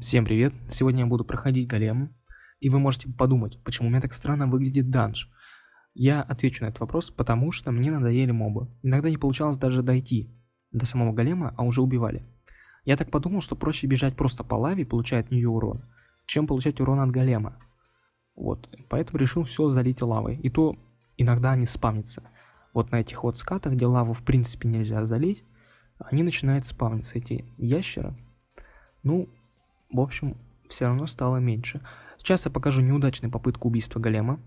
Всем привет! Сегодня я буду проходить голем, и вы можете подумать, почему у меня так странно выглядит данж. Я отвечу на этот вопрос, потому что мне надоели мобы. Иногда не получалось даже дойти до самого голема, а уже убивали. Я так подумал, что проще бежать просто по лаве и получать от нее урон, чем получать урон от голема. Вот, поэтому решил все залить лавой. И то иногда они спавнятся. Вот на этих вот скатах, где лаву в принципе нельзя залить, они начинают спавниться, эти ящеры. Ну, в общем, все равно стало меньше. Сейчас я покажу неудачную попытку убийства голема.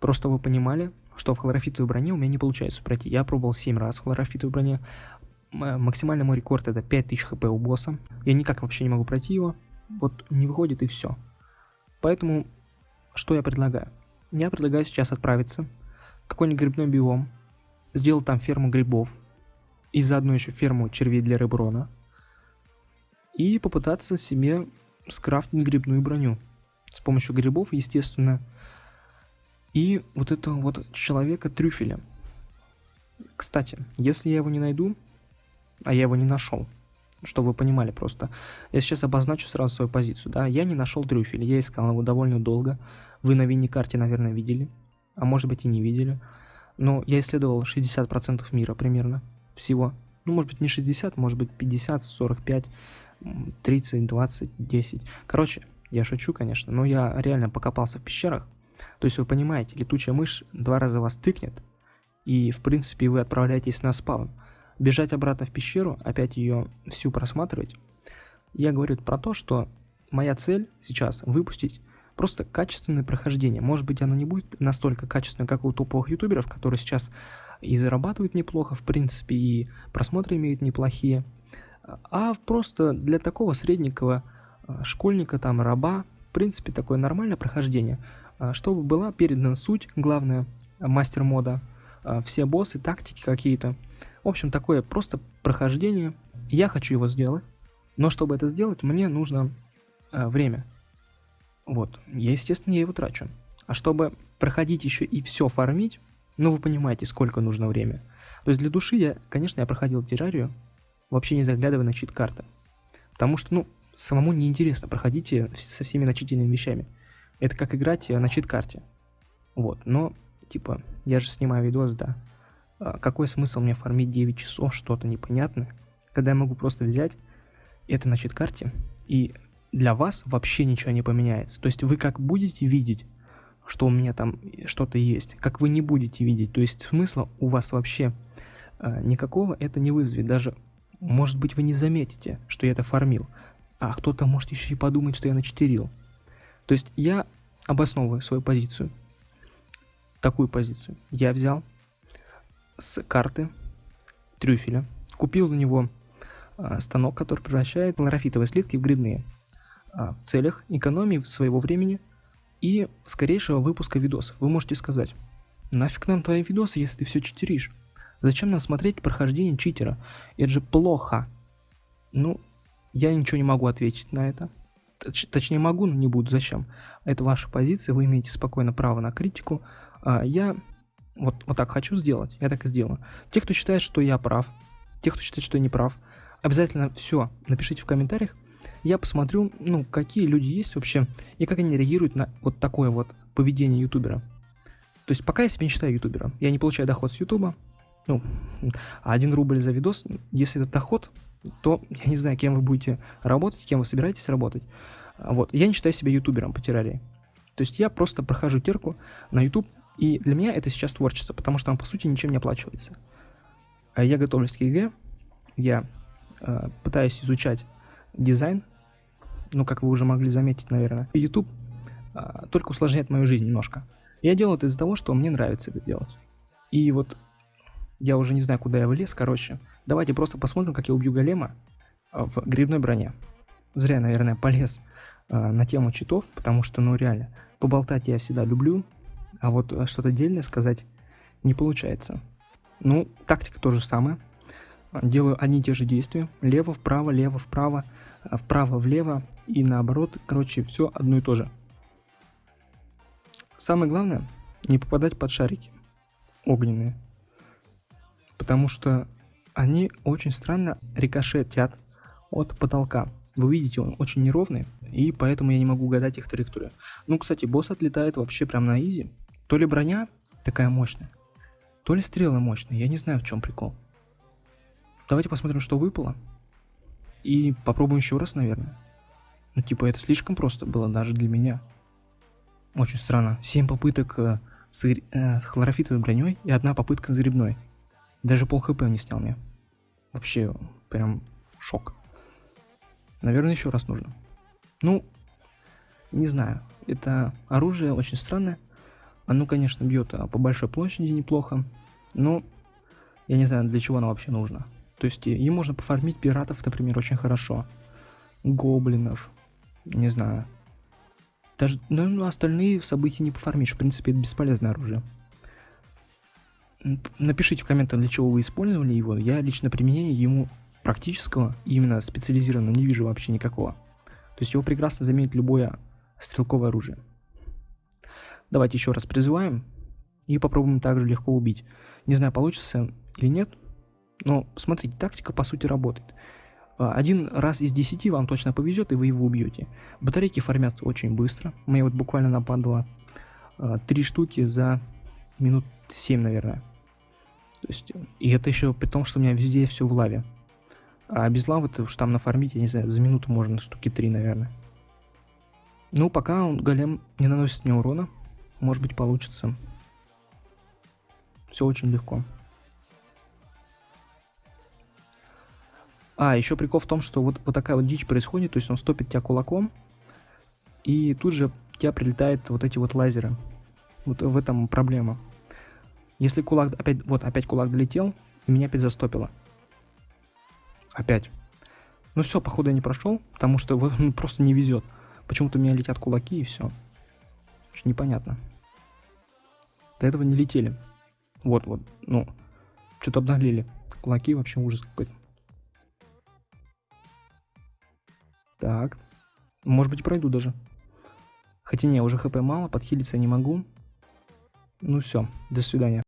Просто вы понимали, что в хлорофитовой броне у меня не получается пройти. Я пробовал 7 раз в хлорофитовой броне. Максимальный мой рекорд это 5000 хп у босса. Я никак вообще не могу пройти его. Вот не выходит и все. Поэтому, что я предлагаю? Я предлагаю сейчас отправиться в какой-нибудь грибной биом, сделать там ферму грибов, и заодно еще ферму червей для реброна, и попытаться себе скрафтить грибную броню. С помощью грибов, естественно. И вот этого вот человека-трюфеля. Кстати, если я его не найду, а я его не нашел, чтобы вы понимали просто, я сейчас обозначу сразу свою позицию, да, я не нашел трюфеля, я искал его довольно долго, вы на винни-карте, наверное, видели, а может быть и не видели, но я исследовал 60% мира примерно, всего, ну может быть не 60, может быть 50, 45, 30, 20, 10. Короче, я шучу, конечно, но я реально покопался в пещерах. То есть вы понимаете, летучая мышь два раза вас тыкнет, и в принципе вы отправляетесь на спаун. Бежать обратно в пещеру, опять ее всю просматривать. Я говорю про то, что моя цель сейчас выпустить просто качественное прохождение. Может быть оно не будет настолько качественное, как у топовых ютуберов, которые сейчас и зарабатывают неплохо, в принципе, и просмотры имеют неплохие а просто для такого среднего а, школьника, там, раба, в принципе, такое нормальное прохождение, а, чтобы была передана суть, главное, мастер мода, а, все боссы, тактики какие-то. В общем, такое просто прохождение. Я хочу его сделать, но чтобы это сделать, мне нужно время. Вот, я, естественно, я его трачу. А чтобы проходить еще и все фармить, ну вы понимаете, сколько нужно время. То есть для души я, конечно, я проходил террарию, вообще не заглядывая на чит-карты. Потому что, ну, самому неинтересно, проходите со всеми начительными вещами. Это как играть на чит-карте. Вот, но, типа, я же снимаю видос, да. А какой смысл мне фармить 9 часов, что-то непонятное, когда я могу просто взять это на чит-карте, и для вас вообще ничего не поменяется. То есть вы как будете видеть, что у меня там что-то есть, как вы не будете видеть. То есть смысла у вас вообще э, никакого это не вызовет. Даже может быть, вы не заметите, что я это фармил, а кто-то может еще и подумать, что я начетерил. То есть я обосновываю свою позицию. Такую позицию. Я взял с карты трюфеля, купил на него а, станок, который превращает хлорофитовые слитки в грибные а, в целях экономии своего времени и скорейшего выпуска видосов. Вы можете сказать, нафиг нам твои видосы, если ты все читеришь? Зачем нам смотреть прохождение читера? Это же плохо. Ну, я ничего не могу ответить на это. Точ точнее могу, но не буду. Зачем? Это ваша позиция, вы имеете спокойно право на критику. А я вот, вот так хочу сделать, я так и сделаю. Те, кто считает, что я прав, те, кто считает, что я не прав, обязательно все напишите в комментариях. Я посмотрю, ну, какие люди есть вообще, и как они реагируют на вот такое вот поведение ютубера. То есть пока я себя не считаю ютубером, я не получаю доход с ютуба, ну, один рубль за видос, если это доход, то я не знаю, кем вы будете работать, кем вы собираетесь работать. Вот, я не считаю себя ютубером по Террарии. То есть я просто прохожу терку на YouTube, и для меня это сейчас творчество, потому что там, по сути, ничем не оплачивается. А я готовлюсь к ЕГЭ, я э, пытаюсь изучать дизайн, ну, как вы уже могли заметить, наверное. YouTube э, только усложняет мою жизнь немножко. Я делаю это из-за того, что мне нравится это делать. И вот я уже не знаю, куда я влез, короче. Давайте просто посмотрим, как я убью голема а, в грибной броне. Зря, наверное, полез э, на тему читов, потому что, ну, реально, поболтать я всегда люблю, а вот а, что-то отдельное сказать не получается. Ну, тактика то же самое. Делаю одни и те же действия. Лево, вправо, лево, вправо, вправо, влево и наоборот. Короче, все одно и то же. Самое главное, не попадать под шарики огненные потому что они очень странно рикошетят от потолка. Вы видите, он очень неровный, и поэтому я не могу угадать их траекторию. Ну, кстати, босс отлетает вообще прям на изи. То ли броня такая мощная, то ли стрелы мощные, я не знаю в чем прикол. Давайте посмотрим, что выпало. И попробуем еще раз, наверное. Ну, типа, это слишком просто было даже для меня. Очень странно. 7 попыток э, э, с хлорофитовой броней и одна попытка с грибной. Даже пол хп не снял мне. Вообще, прям шок. Наверное, еще раз нужно. Ну, не знаю. Это оружие очень странное. Оно, конечно, бьет а, по большой площади неплохо. Но я не знаю, для чего оно вообще нужно. То есть им можно пофармить пиратов, например, очень хорошо. Гоблинов. Не знаю. Даже ну, остальные события не пофармишь. В принципе, это бесполезное оружие. Напишите в комментах, для чего вы использовали его. Я лично применение ему практического, именно специализированного, не вижу вообще никакого. То есть его прекрасно заменит любое стрелковое оружие. Давайте еще раз призываем и попробуем также легко убить. Не знаю, получится или нет, но смотрите, тактика по сути работает. А, один раз из десяти вам точно повезет, и вы его убьете. Батарейки формятся очень быстро. Мне вот буквально нападало а, три штуки за минут 7, наверное. То есть, и это еще при том, что у меня везде все в лаве. А без лавы ты уж там нафармить, я не знаю, за минуту можно штуки 3, наверное. Ну, пока он, голем не наносит мне урона, может быть получится. Все очень легко. А, еще прикол в том, что вот, вот такая вот дичь происходит, то есть он стопит тебя кулаком, и тут же тебя прилетают вот эти вот лазеры. Вот в этом проблема. Если кулак опять, вот опять кулак долетел, и меня опять застопило. Опять. Ну все, походу я не прошел, потому что вот ну, просто не везет. Почему-то у меня летят кулаки и все. Очень непонятно. До этого не летели. Вот, вот, ну, что-то обнаглели. Кулаки вообще ужас какой-то. Так. Может быть пройду даже. Хотя не, уже хп мало, подхилиться не могу. Ну все, до свидания.